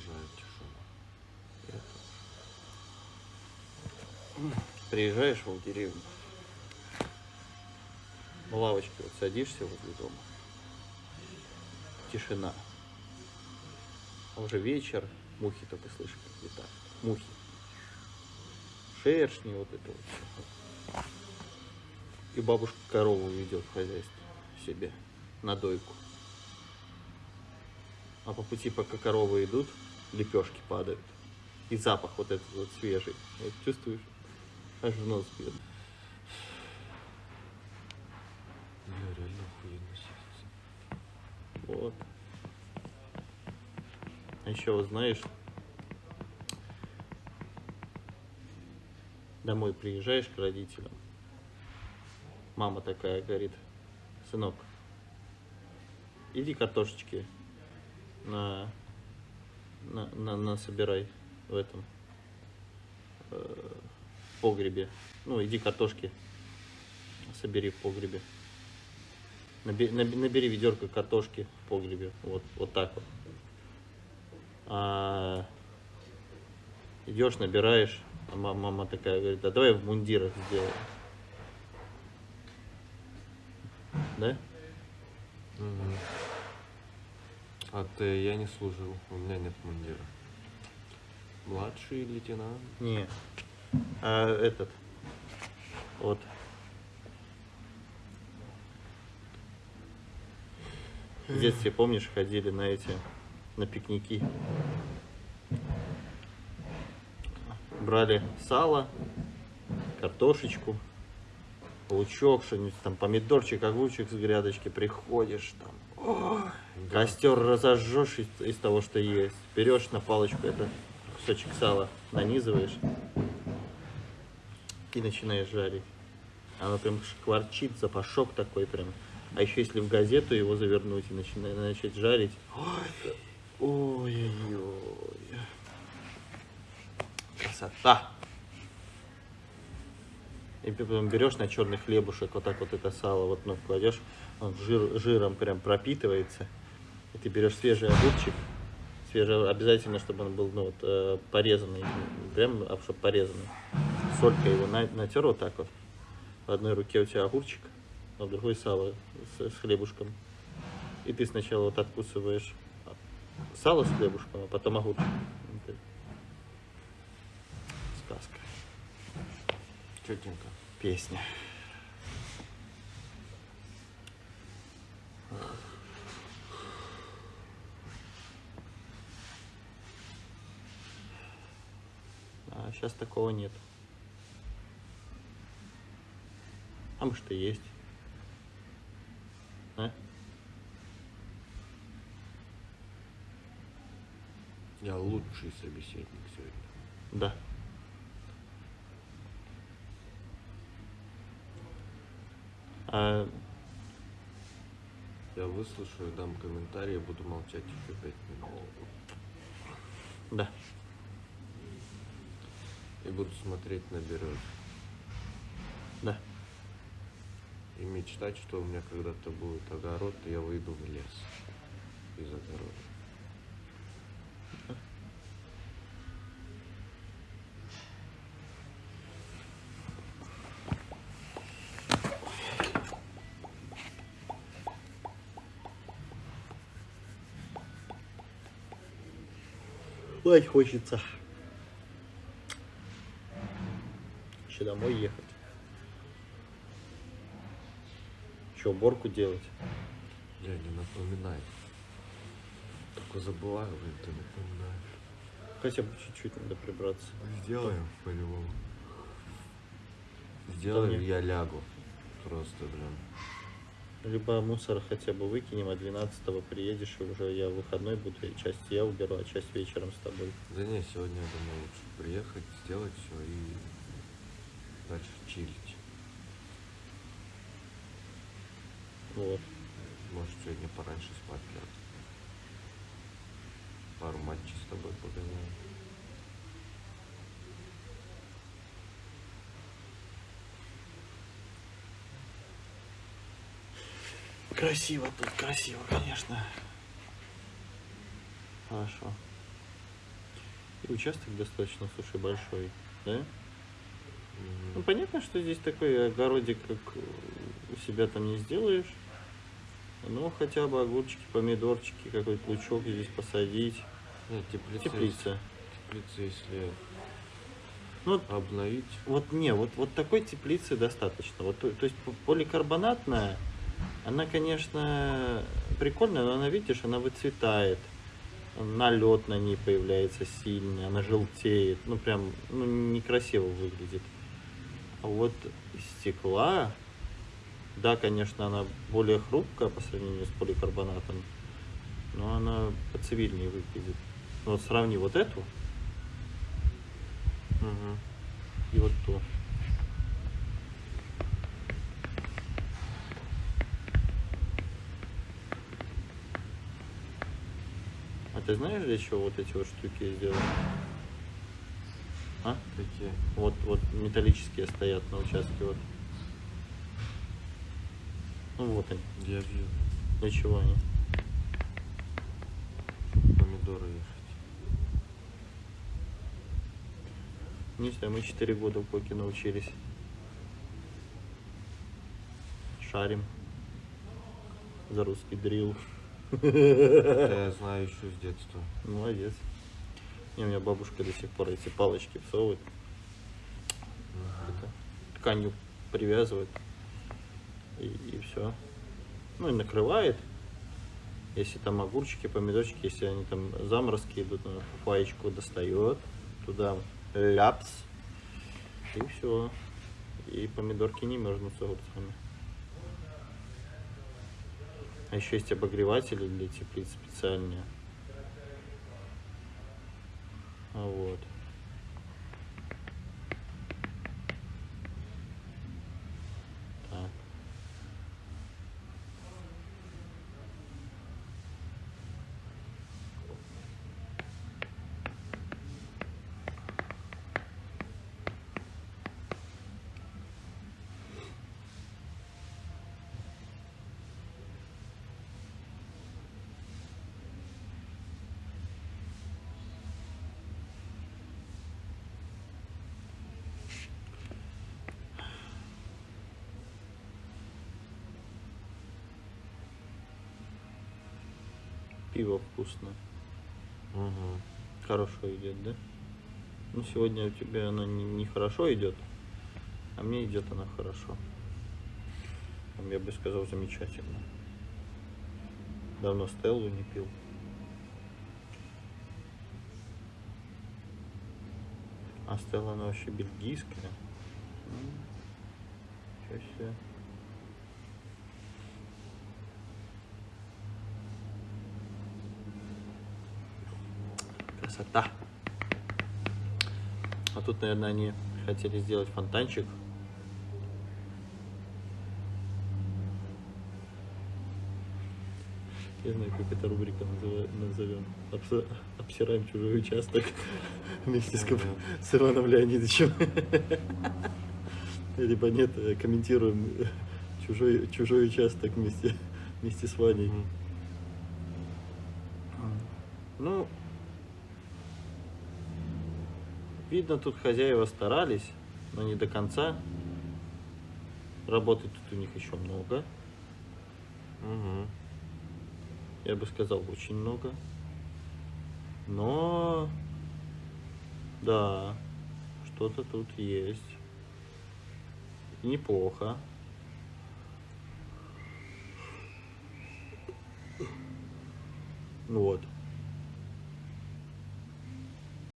обожаю тишину. Приезжаешь в деревню, на лавочке вот садишься возле дома, тишина. А уже вечер, мухи только слышишь, как летают. Мухи. Шершни, вот это вот. И бабушка корову ведет в хозяйстве себе на дойку. А по пути, пока коровы идут, лепешки падают. И запах вот этот вот свежий. Вот чувствуешь? Аж в нос бьет. Бля, реально охуенно сидится. Вот. А еще вот знаешь, домой приезжаешь к родителям, мама такая говорит, сынок, иди картошечки на, на, на, на собирай в этом э, погребе. Ну, иди картошки собери в погребе. Набери, набери ведерко картошки в погребе. Вот, вот так вот. А, идешь, набираешь. А ма- мама такая говорит, а давай в мундирах сделаем. Да? Мгм. А ты, я не служил, у меня нет мундира. Младший лейтенант. Не. А этот. Вот. В детстве, помнишь, ходили на эти, на пикники. Брали сало, картошечку, лучок, что-нибудь там, помидорчик, огурчик с грядочки, приходишь там, костер разожжешь из, из того, что есть, берешь на палочку это кусочек сала, нанизываешь и начинаешь жарить. Оно прям шкварчит, запашок такой прям. А еще если в газету его завернуть и начинать, начать жарить. Ой, ой-ой-ой. Красота. И потом берешь на черный хлебушек, вот так вот это сало вот ну, кладешь, он жир, жиром прям пропитывается. И ты берешь свежий огурчик, свежий, обязательно, чтобы он был ну, вот, э, порезанный, прям, а чтобы порезанный. Солькой его на, натер вот так вот. В одной руке у тебя огурчик, а в другой сало с, с хлебушком. И ты сначала вот откусываешь сало с хлебушком, а потом огурчик. Сказка. Четенько. Песня. А сейчас такого нет. А может и есть. А? Я лучший собеседник сегодня. Да. А, Я выслушаю, дам комментарий, буду молчать еще пять минут. да. И буду смотреть на березы. Да. И мечтать, что у меня когда-то будет огород, и я выйду в лес из огорода. Спать хочется. Еще домой ехать. Че, уборку делать? Я не напоминай. Только забываю, блин, ты напоминаешь. Хотя бы чуть-чуть надо прибраться. Сделаем по-любому. Сделаем, Вполне. я лягу. Просто, блин. Либо мусор хотя бы выкинем, а 12 приедешь, и уже я выходной буду, и часть я уберу, а часть вечером с тобой. Да не, сегодня я думаю лучше приехать, сделать все и дальше чилить. Вот. Может сегодня пораньше спать лягу. Пару матчей с тобой погоняем. Красиво тут, красиво, конечно. Хорошо. И участок достаточно, слушай, большой, да? Ну, понятно, что здесь такой огородик, как у себя там не сделаешь. Ну, хотя бы огурчики, помидорчики, какой-то лучок здесь посадить. Нет, теплица, Теплица. теплица, если Ну, обновить, Вот не, вот, вот такой теплицы достаточно. Вот, то, то есть поликарбонатная, она, конечно, прикольная, но она, видишь, она выцветает. Налет на ней появляется сильный, она желтеет. Ну, прям, ну, некрасиво выглядит. А вот стекла, да, конечно, она более хрупкая по сравнению с поликарбонатом, но она поцивильнее выглядит. Ну, Вот сравни вот эту Мгм. и вот ту. А ты знаешь, для чего вот эти вот штуки я сделал? А? такие. Вот, вот металлические стоят на участке вот. Ну вот они. Я вижу Для чего они? помидоры ехать. Не знаю, мы 4 года в поке научились. Шарим. За русский дрил. Это я знаю еще с детства. Молодец. Не, у меня бабушка до сих пор эти палочки всовывает. Это, тканью привязывает. И, все. Ну и накрывает. Если там огурчики, помидорчики, если они там заморозки идут, она паечку достает. Туда ляпс. И все. И помидорки не мерзнут с огурцами. А еще есть обогреватели для теплиц специальные. Вот. Так. Пиво вкусное. Угу. Хорошо идет, да? Ну, сегодня у тебя оно не, не хорошо идет, а мне идет она хорошо. Там, Я бы сказал, замечательно. Давно Стеллу не пил. А Стелла, она вообще бельгийская. Ничего себе. Красота. А тут, наверное, они хотели сделать фонтанчик. Я знаю, как эта рубрика назовем. Обс- Обсираем чужой участок вместе с, с Иваном Леонидовичем. Либо нет, э, комментируем чужой, чужой участок вместе, вместе с Ваней. Ну, видно, тут хозяева старались, но не до конца. Работы тут у них еще много. Угу. Я бы сказал, очень много. Но, да, что-то тут есть. Неплохо. Вот.